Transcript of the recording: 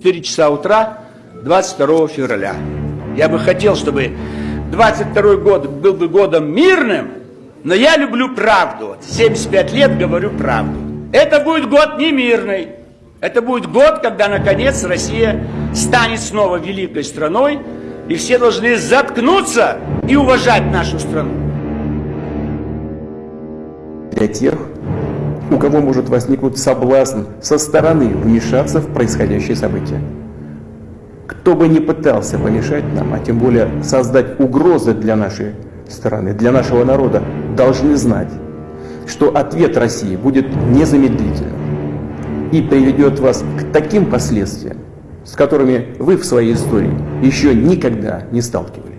4 часа утра 22 февраля. Я бы хотел, чтобы 22 год был бы годом мирным, но я люблю правду. 75 лет говорю правду. Это будет год не мирный. Это будет год, когда, наконец, Россия станет снова великой страной, и все должны заткнуться и уважать нашу страну. Для тех, у кого может возникнуть соблазн со стороны вмешаться в происходящее событие. Кто бы ни пытался помешать нам, а тем более создать угрозы для нашей страны, для нашего народа, должны знать, что ответ России будет незамедлительным и приведет вас к таким последствиям, с которыми вы в своей истории еще никогда не сталкивались.